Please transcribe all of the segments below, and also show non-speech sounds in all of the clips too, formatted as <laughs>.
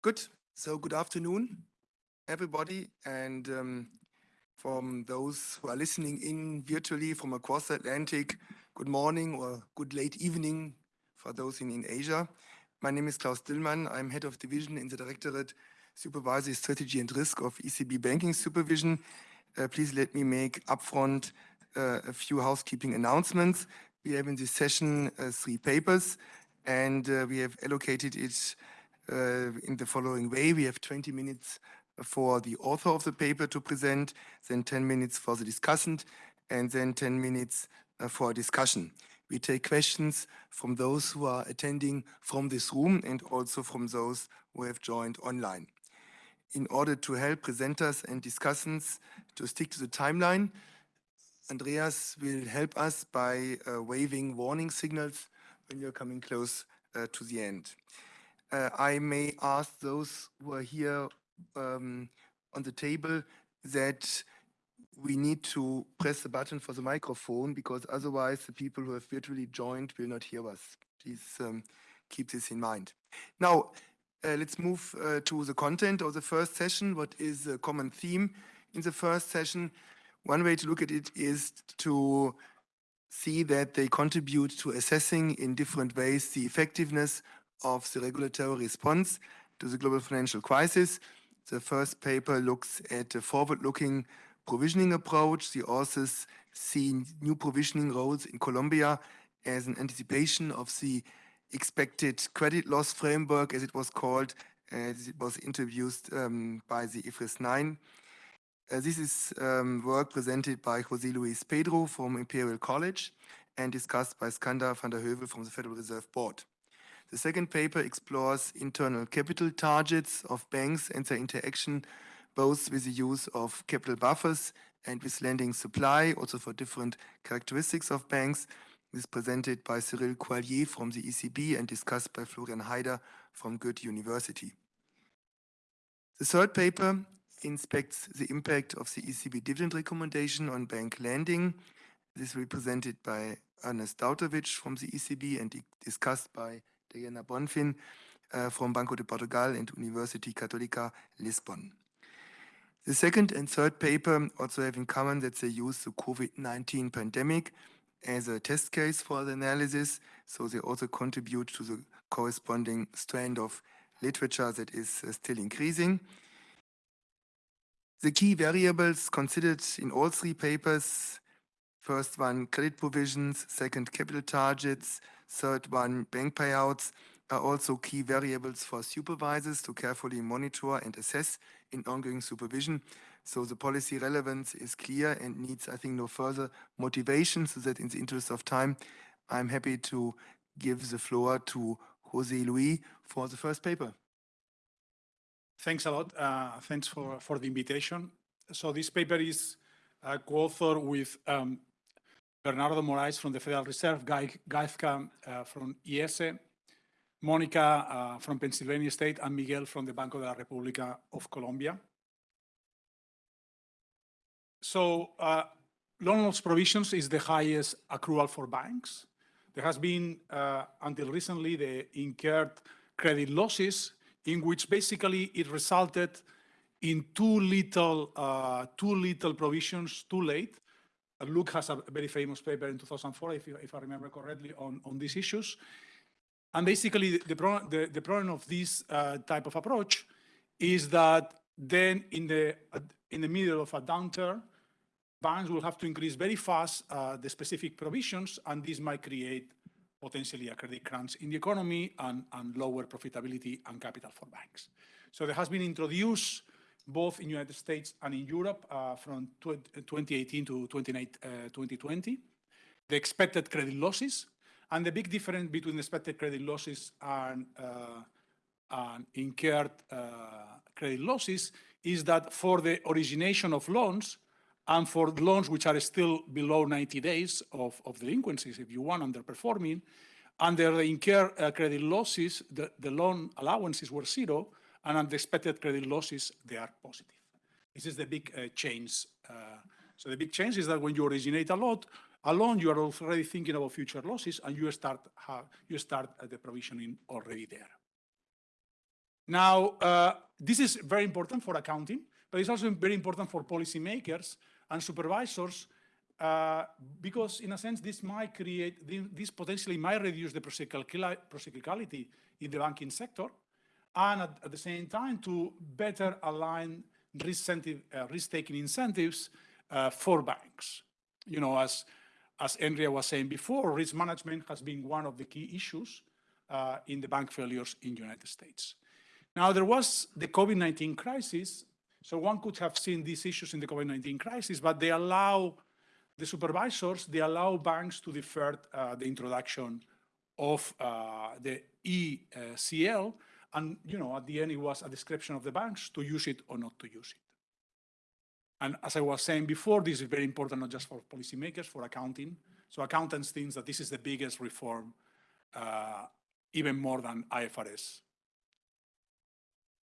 Good. So good afternoon, everybody. And um, from those who are listening in virtually from across the Atlantic, good morning or good late evening for those in, in Asia. My name is Klaus Düllmann. I'm head of division in the Directorate Supervisory Strategy and Risk of ECB Banking Supervision. Uh, please let me make upfront uh, a few housekeeping announcements. We have in this session uh, three papers, and uh, we have allocated it in the following way. We have 20 minutes for the author of the paper to present, then 10 minutes for the discussant, and then 10 minutes uh, for a discussion. We take questions from those who are attending from this room and also from those who have joined online. In order to help presenters and discussants to stick to the timeline, Andreas will help us by uh, waving warning signals when you're coming close uh, to the end uh, I may ask those who are here um, on the table that we need to press the button for the microphone because otherwise the people who have virtually joined will not hear us. Please um, keep this in mind. Now, uh, let's move uh, to the content of the first session. What is the common theme in the first session? One way to look at it is to see that they contribute to assessing in different ways the effectiveness of the regulatory response to the global financial crisis. The first paper looks at a forward-looking provisioning approach. The authors see new provisioning roles in Colombia as an anticipation of the expected credit loss framework, as it was called, as it was introduced um, by the IFRS 9. Uh, this is um, work presented by José Luis Peydró from Imperial College and discussed by Skander van den Heuvel from the Federal Reserve Board. The second paper explores internal capital targets of banks and their interaction both with the use of capital buffers and with lending supply, also for different characteristics of banks. This is presented by Cyril Couaillier from the ECB and discussed by Florian Heider from Goethe University. The third paper inspects the impact of the ECB dividend recommendation on bank lending. This will be presented by Ernest Dautović from the ECB and discussed by Diana Bonfim uh, from Banco de Portugal and University Católica Lisbon. The second and third paper also have in common that they use the COVID-19 pandemic as a test case for the analysis, so they also contribute to the corresponding strand of literature that is uh, still increasing. The key variables considered in all three papers, first one, credit provisions, second, capital targets, Third one, bank payouts are also key variables for supervisors to carefully monitor and assess in ongoing supervision. So the policy relevance is clear and needs, I think, no further motivation so that in the interest of time, I'm happy to give the floor to Jose Luis for the first paper. Thanks a lot. Uh, thanks for, for the invitation. So this paper is uh, co-authored with um, Bernardo Morais from the Federal Reserve, Guy Gaizka uh, from IESE, Monica uh, from Pennsylvania State, and Miguel from the Banco de la República of Colombia. So uh, loan loss provisions is the highest accrual for banks. There has been, uh, until recently, the incurred credit losses, in which basically it resulted in too little, uh, too little provisions too late, Luc has a very famous paper in 2004, if, if I remember correctly, on, on these issues. And basically, the, pro the, the, problem of this uh, type of approach is that then in the, uh, in the middle of a downturn, banks will have to increase very fast uh, the specific provisions, and this might create potentially a credit crunch in the economy and, and lower profitability and capital for banks. So there has been introduced both in the United States and in Europe uh, from 2018 to 2020. Uh, the expected credit losses, and the big difference between expected credit losses and, uh, and incurred credit losses is that for the origination of loans, and for loans which are still below 90 days of, of delinquencies, if you want, underperforming, under the incurred uh, credit losses, the, the loan allowances were zero, and unexpected credit losses, they are positive. This is the big uh, change. Uh, so the big change is that when you originate a lot, a you are already thinking about future losses and you start, you start the provisioning already there. Now, uh, this is very important for accounting, but it's also very important for policymakers and supervisors uh, because in a sense, this might create, this potentially might reduce the procyclicality in the banking sector and at, at the same time to better align risk-taking uh, risk incentives uh, for banks. You know, as, as Andrea was saying before, risk management has been one of the key issues uh, in the bank failures in the United States. Now, there was the COVID-19 crisis, so one could have seen these issues in the COVID-19 crisis, but they allow the supervisors, they allow banks to defer uh, the introduction of uh, the ECL, and you know, at the end, it was a description of the banks to use it or not to use it. And as I was saying before, this is very important not just for policymakers, for accounting. So accountants think that this is the biggest reform, uh, even more than IFRS.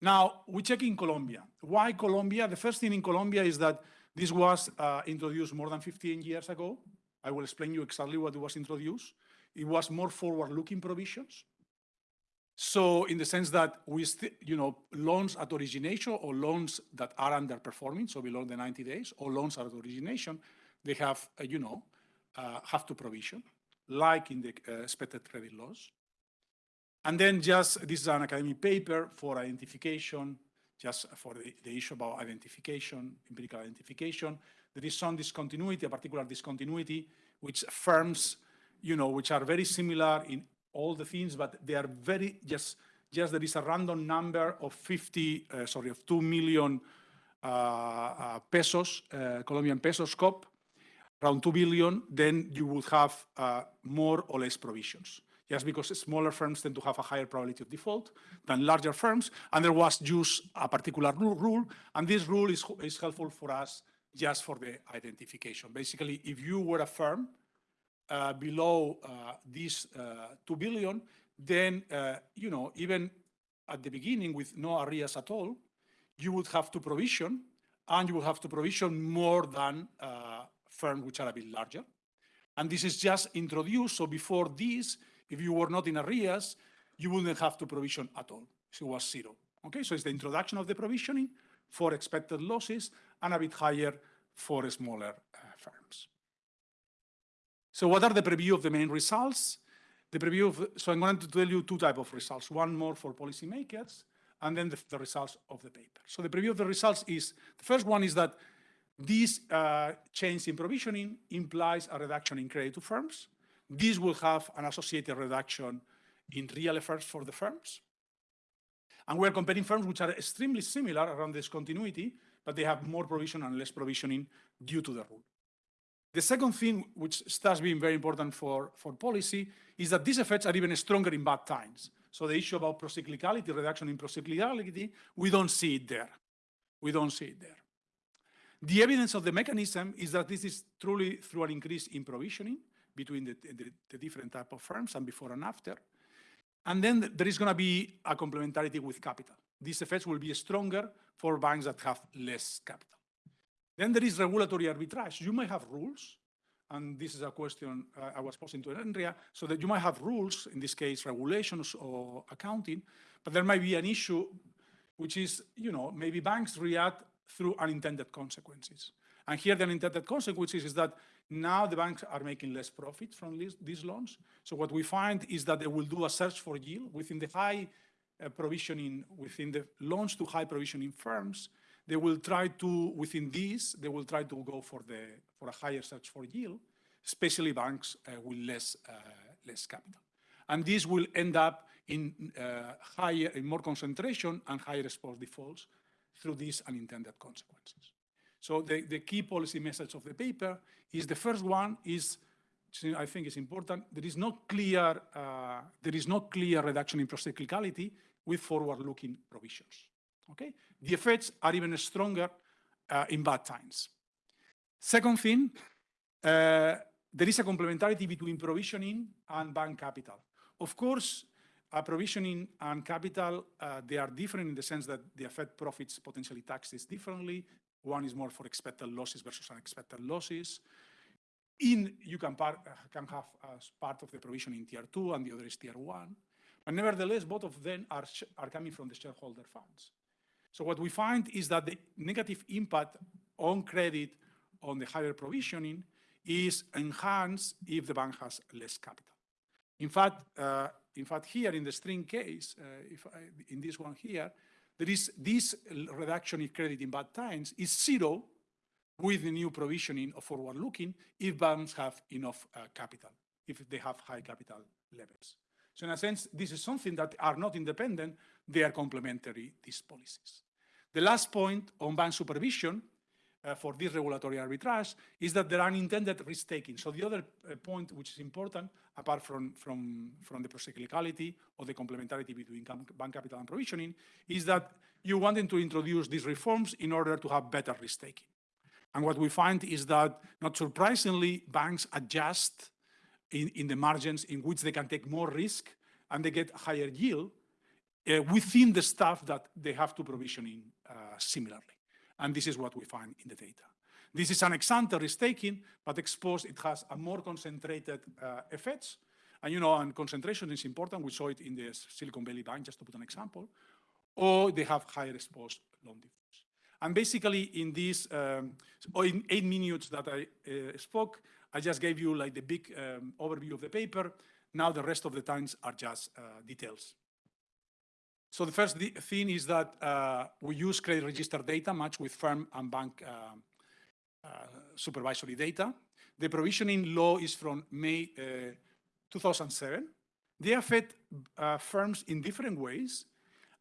Now, we check in Colombia. Why Colombia? The first thing in Colombia is that this was uh, introduced more than 15 years ago. I will explain you exactly what it was introduced. It was more forward-looking provisions. So in the sense that we, you know, loans at origination or loans that are underperforming, so below the 90 days, or loans at origination, they have, uh, you know, uh, have to provision, like in the uh, expected credit loss. And then just, this is an academic paper for identification, just for the, the issue about identification, empirical identification. There is some discontinuity, a particular discontinuity, which firms, you know, which are very similar in all the things, but they are very, just, just there is a random number of 50, uh, sorry, of 2 million uh, uh, pesos, uh, Colombian pesos COP, around 2 billion, then you would have uh, more or less provisions just because smaller firms tend to have a higher probability of default than larger firms. And there was just a particular rule, and this rule is, is helpful for us just for the identification. Basically, if you were a firm uh, below uh, this uh, 2 billion, then, uh, you know, even at the beginning with no arrears at all, you would have to provision, and you would have to provision more than uh, firms which are a bit larger. And this is just introduced, so before this, if you were not in arrears, you wouldn't have to provision at all. So it was zero. Okay, so it's the introduction of the provisioning for expected losses and a bit higher for smaller firms. So what are the preview of the main results? The preview of, so I'm going to tell you two type of results, one more for policymakers and then the, the results of the paper. So the preview of the results is, the first one is that this uh, change in provisioning implies a reduction in credit to firms. This will have an associated reduction in real efforts for the firms. And we're comparing firms which are extremely similar around this continuity, but they have more provision and less provisioning due to the rule. The second thing, which starts being very important for, for policy, is that these effects are even stronger in bad times. So the issue about procyclicality, reduction in procyclicality, we don't see it there. We don't see it there. The evidence of the mechanism is that this is truly through an increase in provisioning, between the, the, the different type of firms and before and after. And then there is going to be a complementarity with capital. These effects will be stronger for banks that have less capital. Then there is regulatory arbitrage. You might have rules, and this is a question uh, I was posing to Andrea, so that you might have rules, in this case, regulations or accounting, but there might be an issue which is, you know, maybe banks react through unintended consequences. And here the unintended consequences is that now the banks are making less profit from these, loans. So what we find is that they will do a search for yield within the high uh, provisioning, within the loans to high provisioning firms. They will try to, within these, they will try to go for, the, for a higher search for yield, especially banks uh, with less, uh, less capital. And this will end up in uh, higher, in more concentration and higher exposed defaults through these unintended consequences. So the, the key policy message of the paper is the first one is, I think is important, there is no clear, uh, there is no clear reduction in procyclicality with forward-looking provisions, okay? The effects are even stronger uh, in bad times. Second thing, uh, there is a complementarity between provisioning and bank capital. Of course, uh, provisioning and capital, uh, they are different in the sense that they affect profits potentially taxes differently. One is more for expected losses versus unexpected losses. In you can, part, uh, can have as part of the provision in tier two and the other is tier one. But nevertheless, both of them are, are coming from the shareholder funds. So what we find is that the negative impact on credit on the higher provisioning is enhanced if the bank has less capital. In fact, uh, in fact, here in the string case, uh, if I, in this one here, there is this reduction in credit in bad times is zero with the new provisioning of forward-looking if banks have enough uh, capital, if they have high capital levels. So in a sense, this is something that are not independent, they are complementary, these policies. The last point on bank supervision uh, for this regulatory arbitrage is that there are unintended risk-taking. So the other uh, point which is important, apart from, from, from the procyclicality or the complementarity between bank capital and provisioning, is that you wanted to introduce these reforms in order to have better risk-taking. And what we find is that, not surprisingly, banks adjust in, in the margins in which they can take more risk and they get higher yield uh, within the stuff that they have to provision in uh, similarly. And this is what we find in the data. This is an ex-ante risk-taking, but exposed, it has a more concentrated uh, effects. And you know, and concentration is important. We saw it in the Silicon Valley Bank, just to put an example. Or they have higher exposed loan defaults. And basically in these, um, or in eight minutes that I uh, spoke, I just gave you like the big um, overview of the paper. Now the rest of the times are just uh, details. So the first thi- thing is that uh, we use credit register data matched with firm and bank uh, uh, supervisory data. The provisioning law is from May uh, 2007. They affect firms in different ways.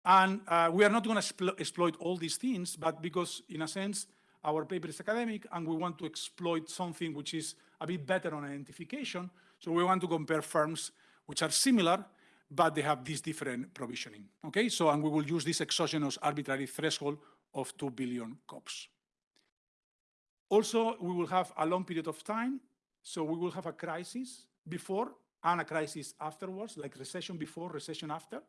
And we are not going to exploit all these things, but because in a sense, our paper is academic and we want to exploit something which is a bit better on identification. So we want to compare firms which are similar, but they have this different provisioning. Okay, so and we will use this exogenous arbitrary threshold of 2 billion COPs. Also, we will have a long period of time. So we will have a crisis before and a crisis afterwards, like recession before, recession after.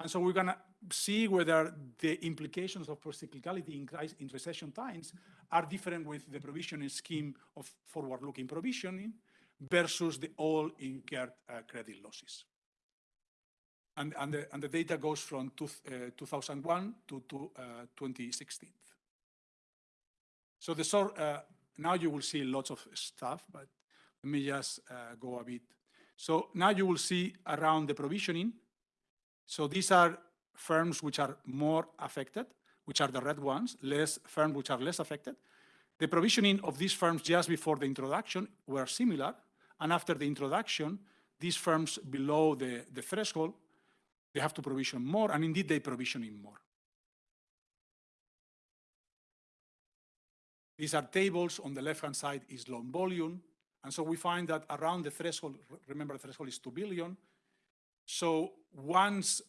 And so we're gonna see whether the implications of procyclicality in, in recession times are different with the provisioning scheme of forward-looking provisioning versus the all incurred uh, credit losses. And, and, the, and the data goes from two, uh, 2001 to, to uh, 2016. So the sort, uh, now you will see lots of stuff, but let me just uh, go a bit. So now you will see around the provisioning. So these are firms which are more affected, which are the red ones, less firms which are less affected. The provisioning of these firms just before the introduction were similar, and after the introduction, these firms below the, the threshold, they have to provision more, and indeed they provisioning more. These are tables. On the left-hand side is loan volume. And so we find that around the threshold, remember the threshold is 2 billion. So once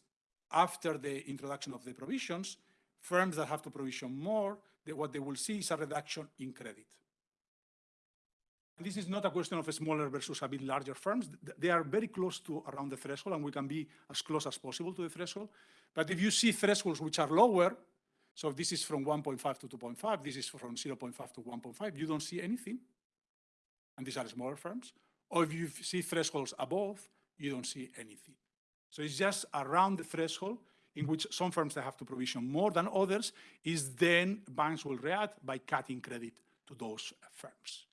after the introduction of the provisions, firms that have to provision more, they- what they will see is a reduction in credit. And This is not a question of a smaller versus a bit larger firms. They are very close to around the threshold, and we can be as close as possible to the threshold. But if you see thresholds which are lower, so this is from 1.5 to 2.5, this is from 0.5 to 1.5, you don't see anything. And these are smaller firms. Or if you see thresholds above, you don't see anything. So it's just around the threshold in which some firms that have to provision more than others, is then banks will react by cutting credit to those firms.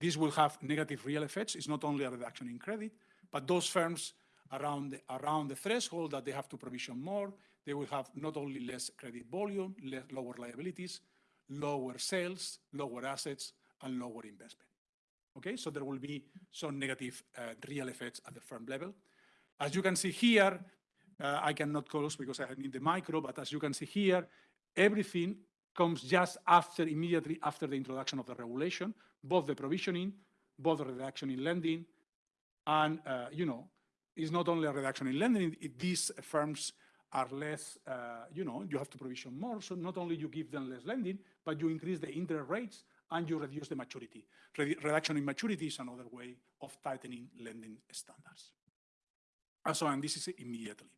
This will have negative real effects. It's not only a reduction in credit, but those firms around the, around the threshold that they have to provision more, they will have not only less credit volume, le- lower liabilities, lower sales, lower assets, and lower investment. Okay, so there will be some negative uh, real effects at the firm level. As you can see here, uh, I cannot close because I need the micro, but as you can see here, everything comes just after, immediately after the introduction of the regulation, both the provisioning, both the reduction in lending, and, uh, you know, it's not only a reduction in lending, it- these firms are less, uh, you know, you have to provision more, so not only you give them less lending, but you increase the interest rates and you reduce the maturity. Redu- Reduction in maturity is another way of tightening lending standards. And so, and this is immediately.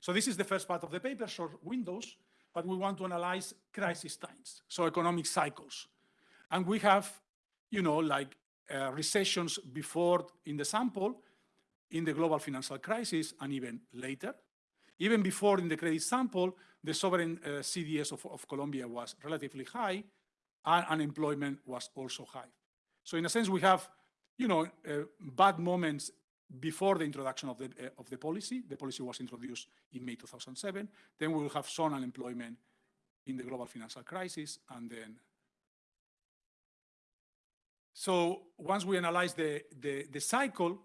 So this is the first part of the paper, short windows, but we want to analyze crisis times, so economic cycles. And we have, you know, like uh, recessions before in the sample, in the global financial crisis, and even later. Even before in the credit sample, the sovereign uh, CDS of, of Colombia was relatively high and unemployment was also high. So in a sense, we have, you know, uh, bad moments before the introduction of the, uh, of the policy. The policy was introduced in May 2007. Then we will have some unemployment in the global financial crisis and then so once we analyze the, the, the cycle,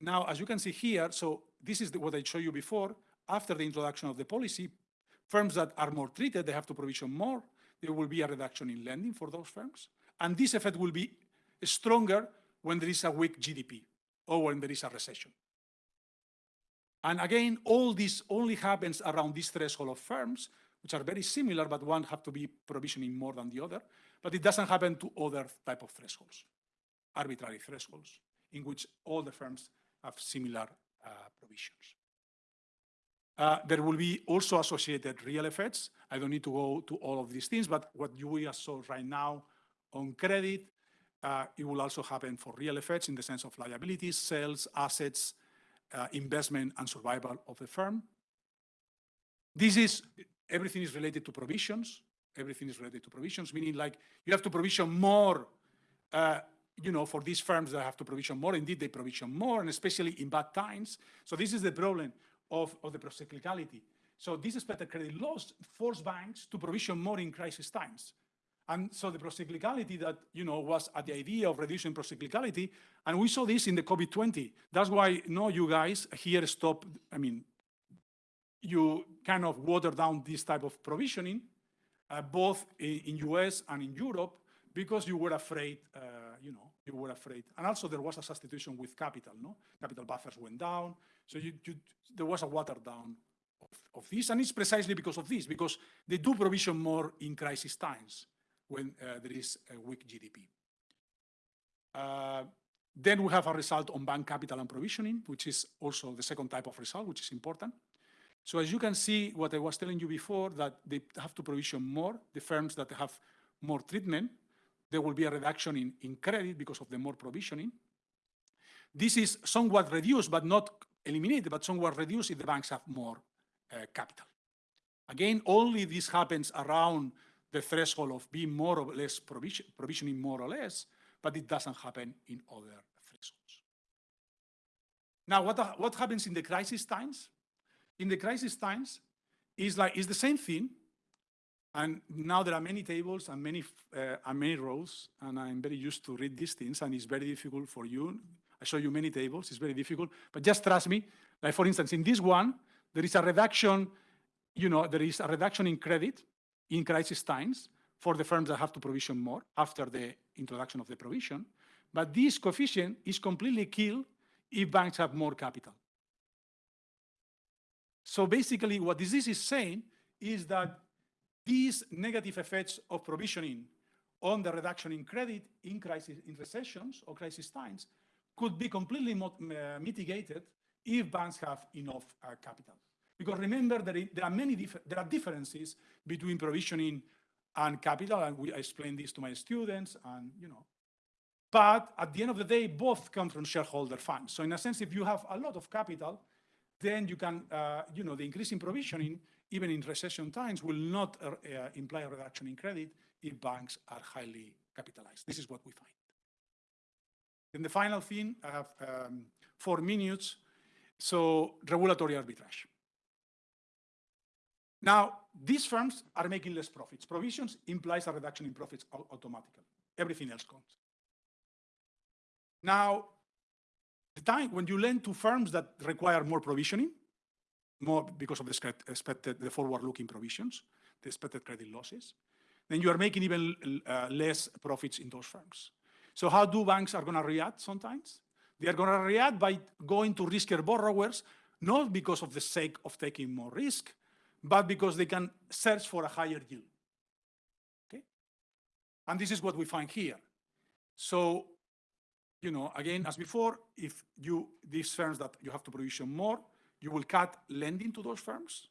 now as you can see here, so this is the, what I showed you before, after the introduction of the policy, firms that are more treated, they have to provision more, there will be a reduction in lending for those firms. And this effect will be stronger when there is a weak GDP or when there is a recession. And again, all this only happens around this threshold of firms, which are very similar, but one have to be provisioning more than the other. But it doesn't happen to other type of thresholds, arbitrary thresholds, in which all the firms have similar uh, provisions. Uh, there will be also associated real effects. I don't need to go to all of these things, but what you saw right now on credit, uh, it will also happen for real effects in the sense of liabilities, sales, assets, uh, investment, and survival of the firm. This is, everything is related to provisions everything is related to provisions, meaning like you have to provision more, uh, you know, for these firms that have to provision more. Indeed, they provision more, and especially in bad times. So this is the problem of, of the procyclicality. So this expected credit loss force banks to provision more in crisis times. And so the procyclicality that, you know, was at the idea of reducing procyclicality, and we saw this in the COVID-20. That's why, no, you guys here stop, I mean, you kind of water down this type of provisioning uh, both in, in, US and in Europe, because you were afraid, uh, you know, you were afraid. And also there was a substitution with capital, no? Capital buffers went down. So you, you, there was a water down of, of, this. And it's precisely because of this, because they do provision more in crisis times when uh, there is a weak GDP. Uh, then we have a result on bank capital and provisioning, which is also the second type of result, which is important. So as you can see, what I was telling you before, that they have to provision more, the firms that have more treatment, there will be a reduction in, in credit because of the more provisioning. This is somewhat reduced, but not eliminated, but somewhat reduced if the banks have more uh, capital. Again, only this happens around the threshold of being more or less provision, provisioning more or less, but it doesn't happen in other thresholds. Now, what, what happens in the crisis times? in the crisis times, is like it's the same thing. And now there are many tables and many uh, and many rows, and I'm very used to read these things, and it's very difficult for you. I show you many tables; it's very difficult. But just trust me. Like for instance, in this one, there is a reduction. You know, there is a reduction in credit in crisis times for the firms that have to provision more after the introduction of the provision. But this coefficient is completely killed if banks have more capital. So basically what this is saying is that these negative effects of provisioning on the reduction in credit in crisis, in recessions or crisis times could be completely uh, mitigated if banks have enough uh, capital. Because remember, there, there are many there are differences between provisioning and capital, and we, I explain this to my students, and you know. But at the end of the day, both come from shareholder funds. So in a sense, if you have a lot of capital, then you can, uh, you know, the increase in provisioning, even in recession times, will not uh, uh, imply a reduction in credit if banks are highly capitalized. This is what we find. Then the final thing, I have um, four minutes. So regulatory arbitrage. Now, these firms are making less profits. Provisions implies a reduction in profits automatically. Everything else comes. Now, the time when you lend to firms that require more provisioning, more because of the expected, the forward-looking provisions, the expected credit losses, then you are making even uh, less profits in those firms. So how do banks are going to react sometimes? They are going to react by going to riskier borrowers, not because of the sake of taking more risk, but because they can search for a higher yield. Okay? And this is what we find here. So you know, again, as before, if you, these firms that you have to provision more, you will cut lending to those firms.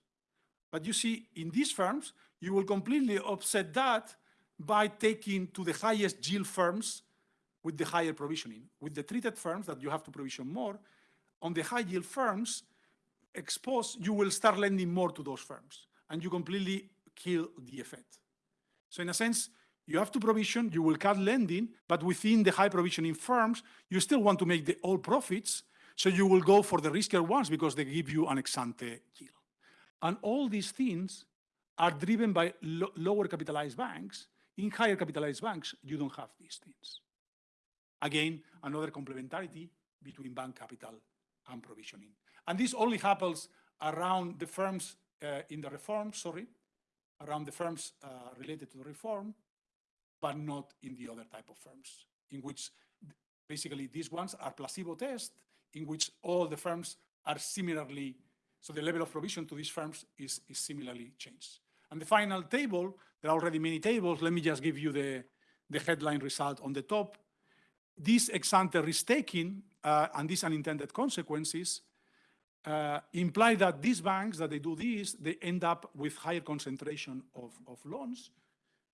But you see, in these firms, you will completely offset that by taking to the highest yield firms with the higher provisioning. With the treated firms that you have to provision more, on the high yield firms, exposed, you will start lending more to those firms and you completely kill the effect. So in a sense, you have to provision, you will cut lending, but within the high provisioning firms, you still want to make the all profits. So you will go for the riskier ones because they give you an ex ante yield. And all these things are driven by lo- lower capitalized banks. In higher capitalized banks, you don't have these things. Again, another complementarity between bank capital and provisioning. And this only happens around the firms uh, in the reform, sorry, around the firms uh, related to the reform, but not in the other type of firms, in which basically these ones are placebo tests, in which all the firms are similarly, so the level of provision to these firms is, is similarly changed. And the final table, there are already many tables, let me just give you the, the headline result on the top. This ex ante risk taking uh, and these unintended consequences uh, imply that these banks that they do this, they end up with higher concentration of, of loans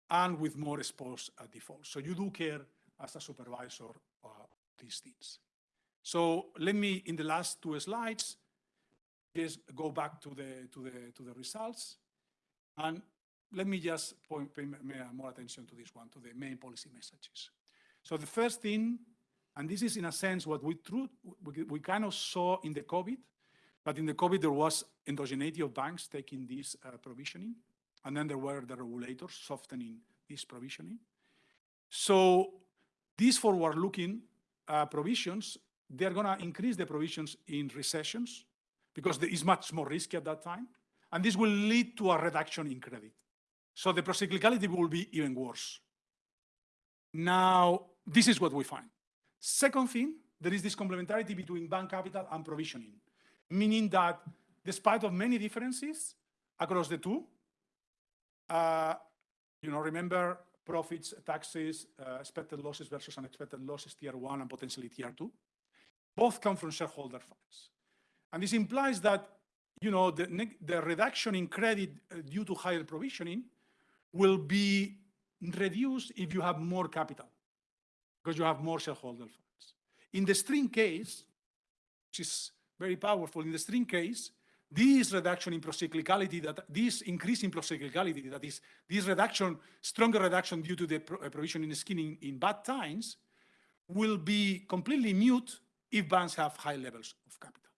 and with more exposed uh, defaults. So you do care as a supervisor uh, these things. So let me, in the last two slides, just go back to the, to the, to the results. And let me just point, pay more attention to this one, to the main policy messages. So the first thing, and this is in a sense what we, true, we, we kind of saw in the COVID, but in the COVID, there was endogeneity of banks taking this uh, provisioning, and then there were the regulators softening this provisioning. So these forward-looking uh, provisions, they're going to increase the provisions in recessions because there is much more risky at that time, and this will lead to a reduction in credit. So the procyclicality will be even worse. Now, this is what we find. Second thing, there is this complementarity between bank capital and provisioning meaning that despite of many differences across the two, uh, you know, remember profits, taxes, uh, expected losses versus unexpected losses, tier one and potentially tier two, both come from shareholder funds. And this implies that, you know, the, the reduction in credit uh, due to higher provisioning will be reduced if you have more capital because you have more shareholder funds. In the string case, which is very powerful. In the string case, this reduction in procyclicality, that this increase in procyclicality, that is this reduction, stronger reduction due to the uh, provision in skinning in bad times, will be completely mute if banks have high levels of capital.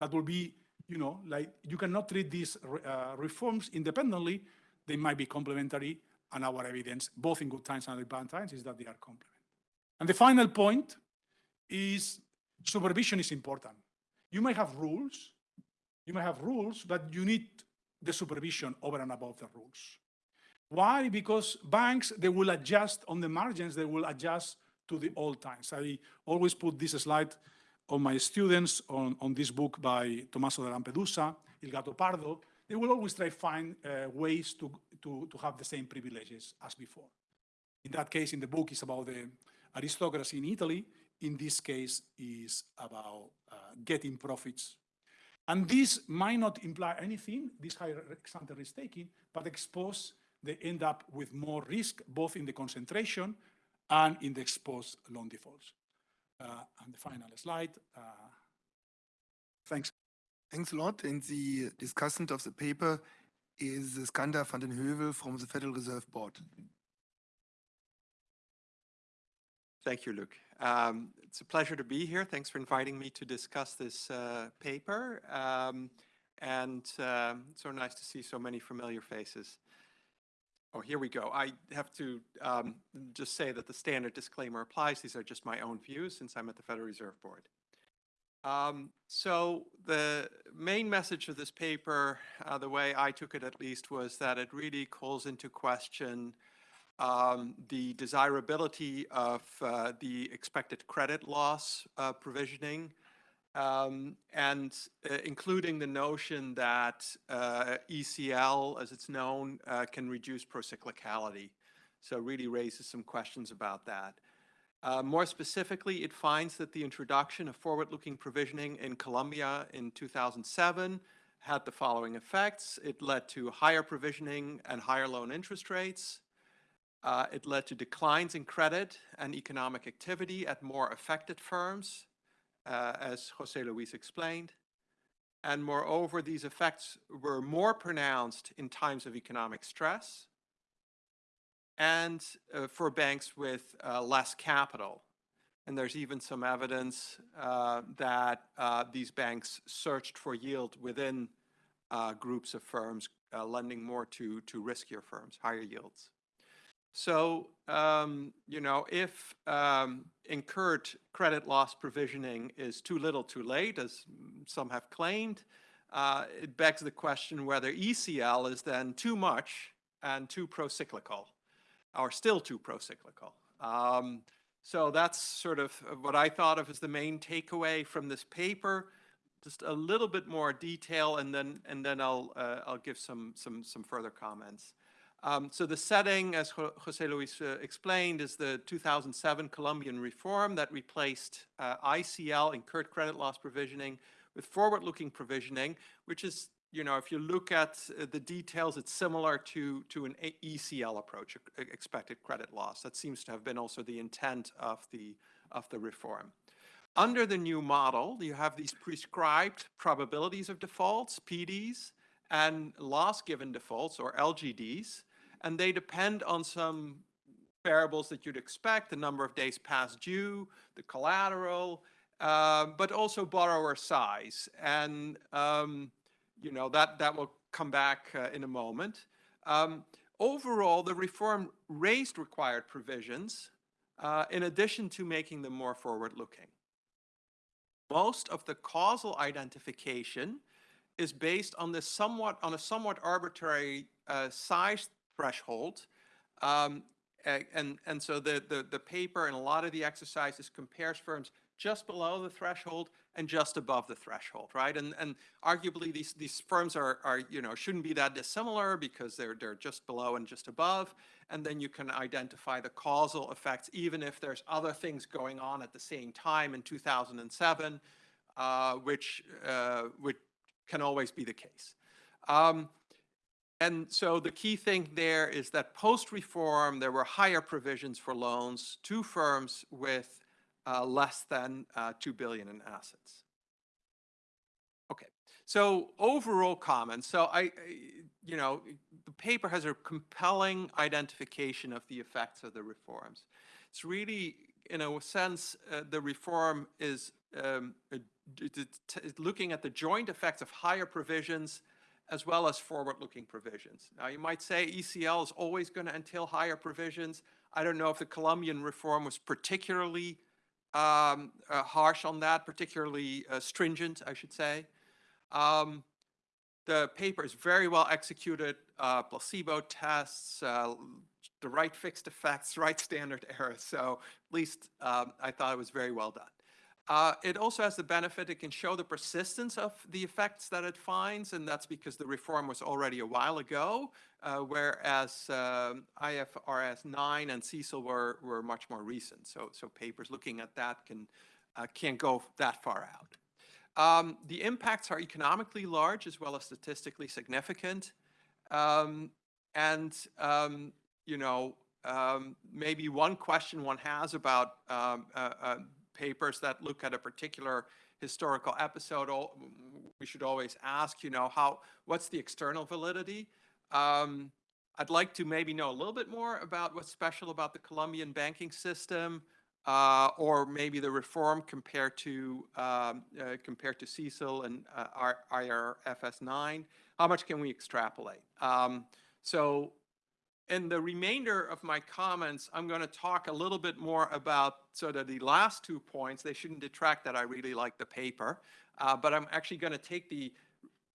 That will be, you know, like you cannot treat these uh, reforms independently. They might be complementary, and our evidence, both in good times and in bad times, is that they are complementary. And the final point is supervision is important. You may have rules, you may have rules, but you need the supervision over and above the rules. Why? Because banks, they will adjust on the margins, they will adjust to the old times. I always put this slide on my students on, on this book by Tommaso de Lampedusa, Il Gattopardo. They will always try to find uh, ways to, to, to have the same privileges as before. In that case, in the book, it's about the aristocracy in Italy in this case is about uh, getting profits. And this might not imply anything, this higher ex-ante risk taking, but expose, they end up with more risk, both in the concentration and in the exposed loan defaults. Uh, and the final slide. Uh, thanks. Thanks a lot. And the discussant of the paper is Skander van den Heuvel from the Federal Reserve Board. Thank you, Luc. Um, it's a pleasure to be here. Thanks for inviting me to discuss this uh, paper. Um, and uh, so nice to see so many familiar faces. Oh, here we go. I have to um, just say that the standard disclaimer applies. These are just my own views since I'm at the Federal Reserve Board. Um, so the main message of this paper, uh, the way I took it at least, was that it really calls into question um, the desirability of uh, the expected credit loss uh, provisioning, um, and uh, including the notion that uh, ECL, as it's known, uh, can reduce procyclicality. So really raises some questions about that. Uh, more specifically, it finds that the introduction of forward-looking provisioning in Colombia in 2007 had the following effects. It led to higher provisioning and higher loan interest rates. Uh, it led to declines in credit and economic activity at more affected firms, uh, as Jose Luis explained. And moreover, these effects were more pronounced in times of economic stress and uh, for banks with uh, less capital. And there's even some evidence uh, that uh, these banks searched for yield within groups of firms, lending more to, to riskier firms, higher yields. So, um, you know, if um, incurred credit loss provisioning is too little too late, as some have claimed, uh, it begs the question whether ECL is then too much and too pro-cyclical, or still too pro-cyclical. Um, so that's sort of what I thought of as the main takeaway from this paper. Just a little bit more detail, and then and then I'll uh, I'll give some some some further comments. Um, so the setting, as Jose Luis uh, explained, is the 2007 Colombian reform that replaced uh, ICL, incurred credit loss provisioning, with forward-looking provisioning, which is, you know, if you look at uh, the details, it's similar to, to an ECL approach, expected credit loss. That seems to have been also the intent of the, of the reform. Under the new model, you have these prescribed probabilities of defaults, PDs, and loss given defaults, or LGDs, and they depend on some variables that you'd expect, the number of days past due, the collateral, uh, but also borrower size. And, um, you know, that, that will come back uh, in a moment. Um, overall, the reform raised required provisions uh, in addition to making them more forward-looking. Most of the causal identification is based on this somewhat on a somewhat arbitrary uh, size threshold. Um, and, and so the, the, the paper and a lot of the exercises compares firms just below the threshold and just above the threshold, right? And, and arguably these, these firms are, are, you know, shouldn't be that dissimilar because they're, they're just below and just above. And then you can identify the causal effects, even if there's other things going on at the same time in 2007, uh, which, uh, which can always be the case. Um, and so the key thing there is that post-reform, there were higher provisions for loans to firms with uh, less than uh, 2 billion in assets. Okay, so overall comments. So I, you know, the paper has a compelling identification of the effects of the reforms. It's really, in a sense, uh, the reform is um, looking at the joint effects of higher provisions as well as forward-looking provisions. Now, you might say ECL is always going to entail higher provisions. I don't know if the Colombian reform was particularly um, uh, harsh on that, particularly uh, stringent, I should say. Um, the paper is very well executed, uh, placebo tests, uh, the right fixed effects, <laughs> right standard errors. So at least um, I thought it was very well done. Uh, it also has the benefit, it can show the persistence of the effects that it finds, and that's because the reform was already a while ago, uh, whereas um, IFRS 9 and CECL were, were much more recent. So, so papers looking at that can, uh, can't go that far out. Um, the impacts are economically large as well as statistically significant. Um, and, um, you know, um, maybe one question one has about um, uh, uh, papers that look at a particular historical episode, we should always ask, you know, how, what's the external validity? Um, I'd like to maybe know a little bit more about what's special about the Colombian banking system, uh, or maybe the reform compared to um, uh, compared to CECL and uh, IRFS 9. How much can we extrapolate? Um, so in the remainder of my comments, I'm going to talk a little bit more about sort of the last two points. They shouldn't detract that I really like the paper, uh, but I'm actually going to take the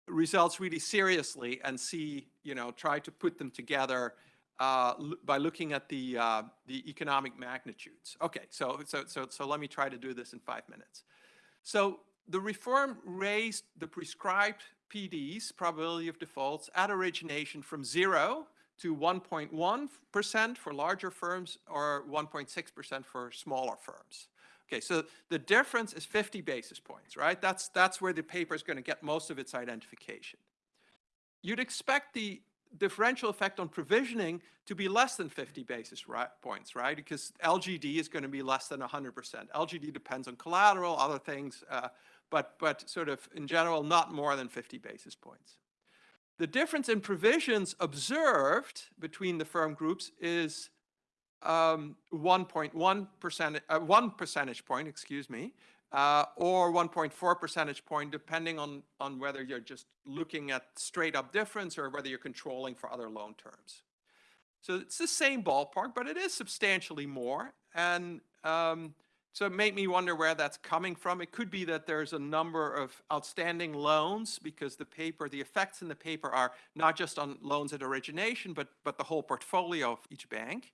results really seriously and see, you know, try to put them together uh, by looking at the uh, the economic magnitudes. Okay, so so so so let me try to do this in five minutes. So the reform raised the prescribed PDs, probability of defaults, at origination from zero to 1.1% for larger firms or 1.6% for smaller firms. Okay, so the difference is 50 basis points, right? That's, that's where the paper is going to get most of its identification. You'd expect the differential effect on provisioning to be less than 50 basis ri- points, right? Because LGD is going to be less than 100%. LGD depends on collateral, other things, uh, but, but sort of in general, not more than 50 basis points. The difference in provisions observed between the firm groups is um, 1.1 percent, uh, one percentage point, excuse me, uh, or 1.4 percentage point, depending on, on whether you're just looking at straight up difference or whether you're controlling for other loan terms. So it's the same ballpark, but it is substantially more. And um, so it made me wonder where that's coming from. It could be that there's a number of outstanding loans because the paper, the effects in the paper are not just on loans at origination, but, but the whole portfolio of each bank.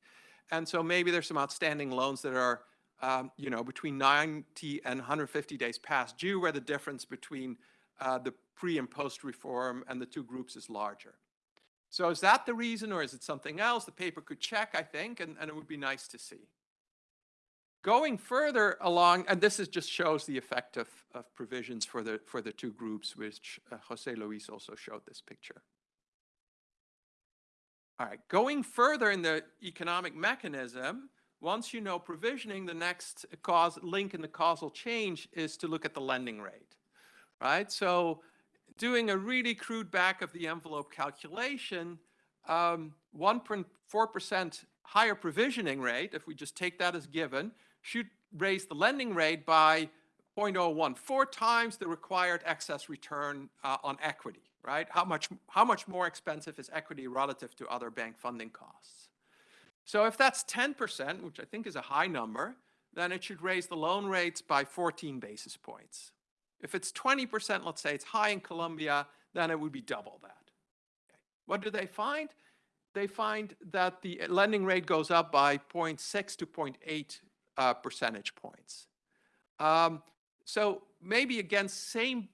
And so maybe there's some outstanding loans that are, um, you know, between 90 and 150 days past due, where the difference between uh, the pre and post reform and the two groups is larger. So is that the reason or is it something else? The paper could check, I think, and, and it would be nice to see. Going further along, and this is just shows the effect of, of provisions for the, for the two groups, which uh, José Luis also showed this picture. All right, going further in the economic mechanism, once you know provisioning, the next cause link in the causal change is to look at the lending rate, right? So doing a really crude back of the envelope calculation, 1.4% um, higher provisioning rate, if we just take that as given, should raise the lending rate by 0.01, four times the required excess return uh, on equity, right? How much, how much more expensive is equity relative to other bank funding costs? So if that's 10%, which I think is a high number, then it should raise the loan rates by 14 basis points. If it's 20%, let's say it's high in Colombia, then it would be double that. Okay. What do they find? They find that the lending rate goes up by 0.6 to 0.8 uh, percentage points. Um, so maybe again, same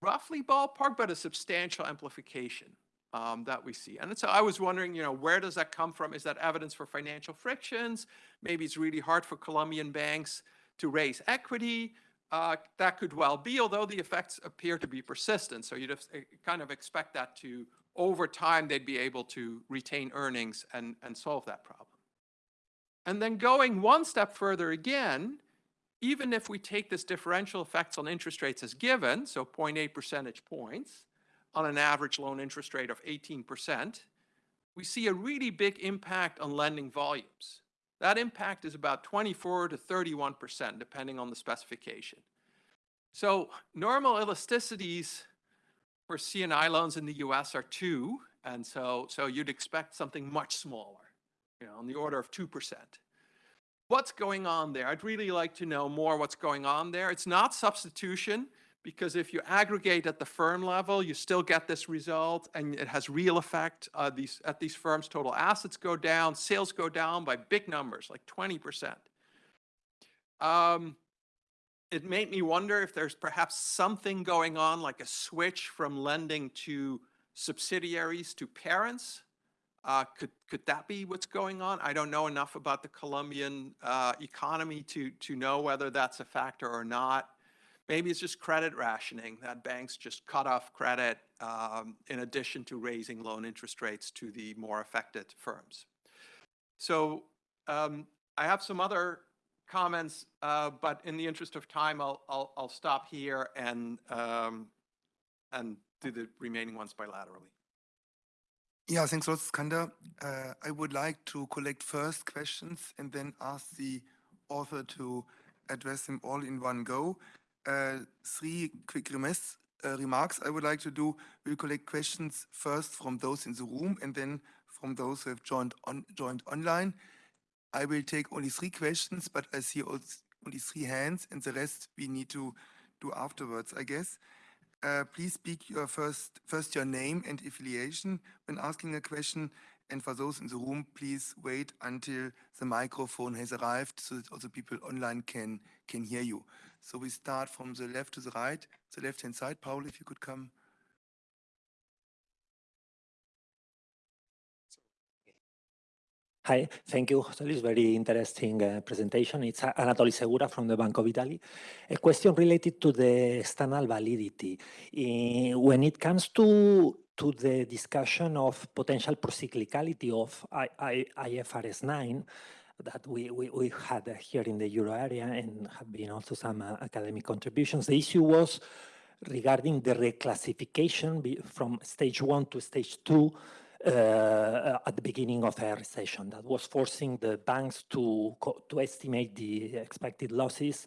roughly ballpark, but a substantial amplification um, that we see. And so I was wondering, you know, where does that come from? Is that evidence for financial frictions? Maybe it's really hard for Colombian banks to raise equity. Uh, that could well be, although the effects appear to be persistent. So you'd eh, kind of expect that to, over time, they'd be able to retain earnings and, and solve that problem. And then going one step further again, even if we take this differential effects on interest rates as given, so 0.8 percentage points on an average loan interest rate of 18%, we see a really big impact on lending volumes. That impact is about 24 to 31%, depending on the specification. So normal elasticities for C&I loans in the US are two, and so, so you'd expect something much smaller you know, on the order of 2%. What's going on there? I'd really like to know more what's going on there. It's not substitution because if you aggregate at the firm level, you still get this result and it has real effect. Uh, these, at these firms, total assets go down, sales go down by big numbers, like 20%. Um, it made me wonder if there's perhaps something going on like a switch from lending to subsidiaries to parents uh, could could that be what's going on? I don't know enough about the Colombian uh, economy to to know whether that's a factor or not. Maybe it's just credit rationing that banks just cut off credit um, in addition to raising loan interest rates to the more affected firms. So um, I have some other comments, uh, but in the interest of time, I'll I'll, I'll stop here and um, and do the remaining ones bilaterally. Yeah, thanks a lot, Skander. Uh, I would like to collect first questions and then ask the author to address them all in one go. Uh, three quick remes, uh, remarks I would like to do. We'll collect questions first from those in the room and then from those who have joined, on, joined online. I will take only three questions, but I see only three hands and the rest we need to do afterwards, I guess. Uh, please speak your first, first your name and affiliation when asking a question. And for those in the room, please wait until the microphone has arrived so that also people online can, can hear you. So we start from the left to the right, the left-hand side. Paul, if you could come. Hi, thank you, José Luis. Very interesting uh, presentation. It's Anatoly Segura from the Bank of Italy. A question related to the external validity. In, when it comes to to the discussion of potential procyclicality of I, I, IFRS 9, that we, we, we had uh, here in the euro area and have been also some uh, academic contributions. The issue was regarding the reclassification from stage one to stage two uh, at the beginning of a recession that was forcing the banks to, to estimate the expected losses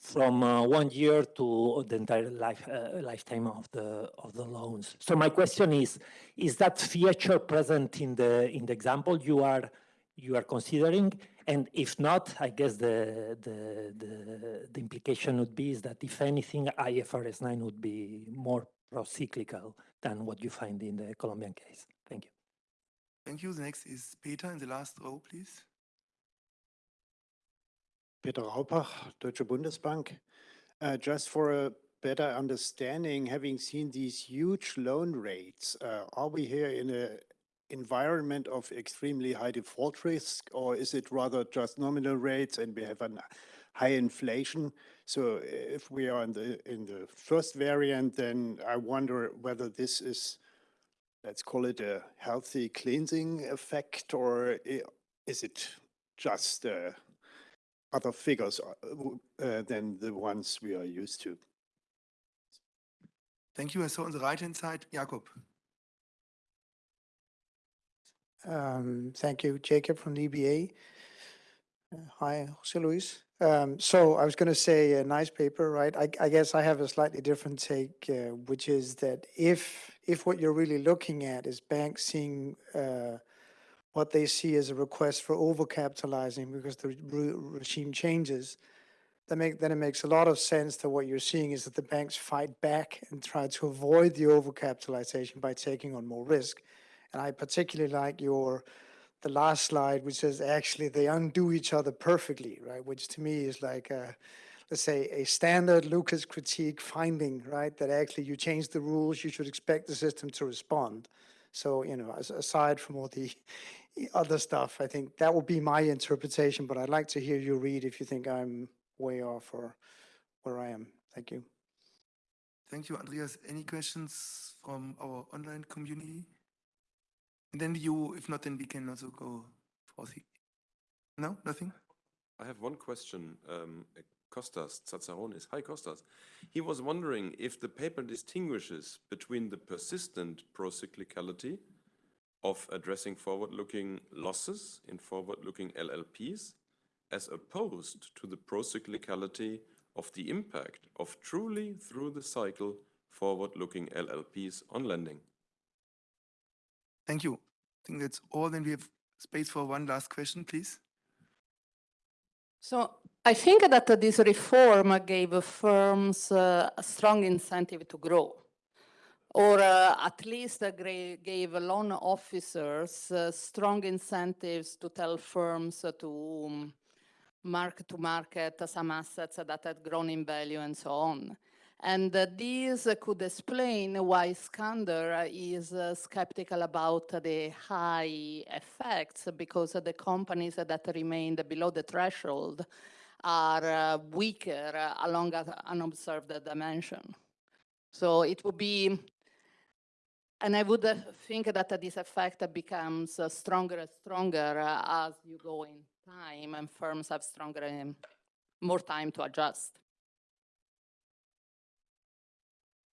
from uh, one year to the entire life, uh, lifetime of the of the loans. So my question is: Is that feature present in the in the example you are you are considering? And if not, I guess the the the, the implication would be is that if anything, IFRS 9 would be more pro-cyclical than what you find in the Colombian case. Thank you. Thank you. The next is Peter in the last row, please. Peter Raupach, Deutsche Bundesbank. Uh, Just for a better understanding, having seen these huge loan rates, uh, are we here in an environment of extremely high default risk, or is it rather just nominal rates and we have a high inflation? So if we are in the, in the first variant, then I wonder whether this is, let's call it a healthy cleansing effect, or is it just uh, other figures uh, uh, than the ones we are used to. Thank you. I saw on the right-hand side, Jakob. Um, Thank you, Jacob from the EBA. Uh, Hi, José Luis. Um, So I was going to say a nice paper, right? I, I guess I have a slightly different take, uh, which is that if if what you're really looking at is banks seeing uh, what they see as a request for overcapitalizing because the re- regime changes, make, then it makes a lot of sense that what you're seeing is that the banks fight back and try to avoid the overcapitalization by taking on more risk. And I particularly like your, the last slide, which says actually they undo each other perfectly, right? Which to me is like a, let's say, a standard Lucas critique finding, right? That actually you change the rules, you should expect the system to respond. So, you know, as, aside from all the <laughs> other stuff, I think that would be my interpretation, but I'd like to hear you read if you think I'm way off or where I am. Thank you. Thank you, Andreas. Any questions from our online community? And then you, if not, then we can also go for the, no, nothing? I have one question. Um, Costas Tsatsaronis. Hi, Costas. He was wondering if the paper distinguishes between the persistent procyclicality of addressing forward-looking losses in forward-looking LLPs as opposed to the procyclicality of the impact of truly through the cycle forward-looking LLPs on lending. Thank you. I think that's all. Then we have space for one last question, please. So I think that this reform gave firms uh, a strong incentive to grow, or uh, at least uh, gave loan officers uh, strong incentives to tell firms to um, mark to market some assets that had grown in value and so on. And uh, this could explain why Skander is uh, skeptical about the high effects because the companies that remained below the threshold are uh, weaker along an unobserved dimension. So it would be, and I would think that this effect becomes stronger and stronger as you go in time and firms have stronger, um, more time to adjust.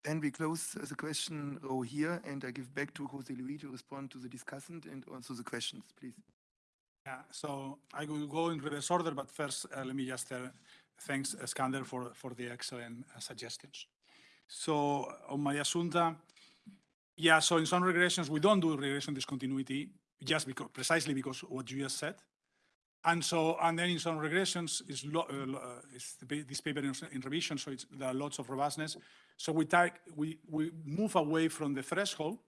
Then we close the question row here, and I give back to José Luis to respond to the discussant and also the questions, please. Yeah, so I will go in reverse order, but first, uh, let me just uh, thanks uh, Skander for, for the excellent uh, suggestions. So on my Asunta, yeah, so in some regressions, we don't do regression discontinuity just because, precisely because what you just said. And so, and then in some regressions, uh, uh, this paper in, in revision, so there are lots of robustness. So we take, we, we move away from the threshold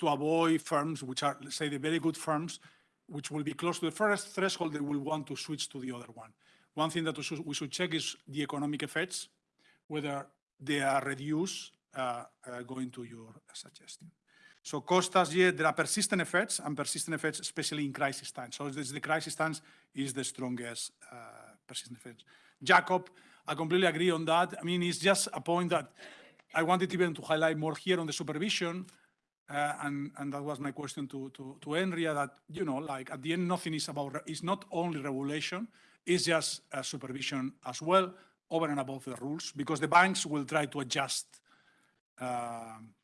to avoid firms which are, let's say, the very good firms, which will be close to the first threshold, they will want to switch to the other one. One thing that we should, we should check is the economic effects, whether they are reduced uh, uh, going to your suggestion. So Costas, there are persistent effects and persistent effects, especially in crisis times. So this, the crisis times is the strongest uh, persistent effects. Jacob, I completely agree on that. I mean, it's just a point that I wanted even to highlight more here on the supervision. Uh, and, and that was my question to, to, to Enria that, you know, like at the end, nothing is about, it's not only regulation, it's just uh, supervision as well, over and above the rules, because the banks will try to adjust. Um,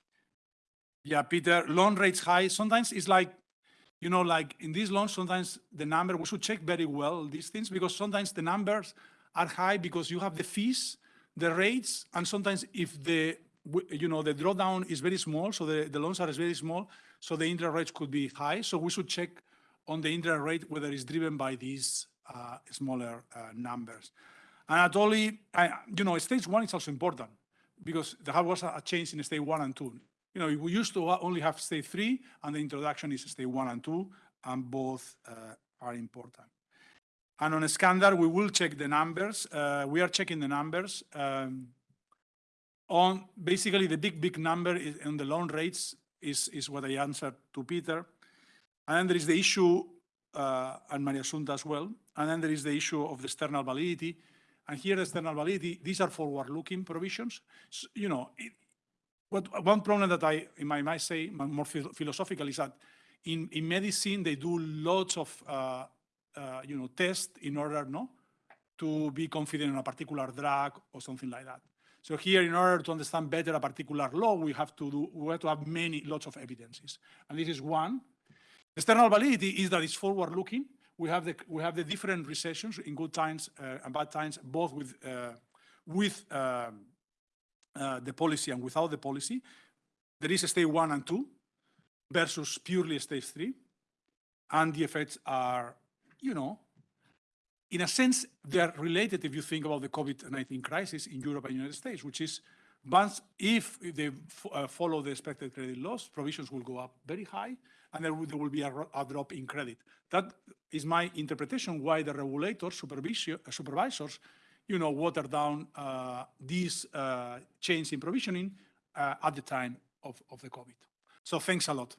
yeah, Peter, loan rates high. Sometimes it's like, you know, like in these loans, sometimes the number, we should check very well these things because sometimes the numbers are high because you have the fees, the rates, and sometimes if the, you know, the drawdown is very small, so the, the loans are very small, so the interest rates could be high. So we should check on the interest rate whether it's driven by these uh, smaller uh, numbers. And Anatoly, I, you know, stage one is also important because there was a change in stage one and two. You know, we used to only have stage three, and the introduction is stage one and two, and both uh, are important. And on a standard, we will check the numbers. Uh, we are checking the numbers. um, on basically the big, big number is on the loan rates is, is what I answered to Peter. And then there is the issue, uh, and Maria Sunta as well. And then there is the issue of the external validity. And here, the external validity, these are forward-looking provisions. S- You know, it- what, one problem that I, in my might say, more philosophical, is that in, in medicine, they do lots of, uh, uh, you know, tests in order, no, to be confident in a particular drug or something like that. So here, in order to understand better a particular law, we have to do, we have to have many, lots of evidences. And this is one. External validity is that it's forward-looking. We have the, we have the different recessions in good times uh, and bad times, both with, uh, with um, uh, the policy and without the policy. There is a stage one and two versus purely stage three. And the effects are, you know, in a sense, they are related if you think about the COVID-19 crisis in Europe and United States, which is once, if they uh, follow the expected credit loss, provisions will go up very high, and there will, there will be a, a drop in credit. That is my interpretation why the regulators, uh, supervisors, you know, water down uh, this uh, change in provisioning uh, at the time of, of the COVID. So thanks a lot.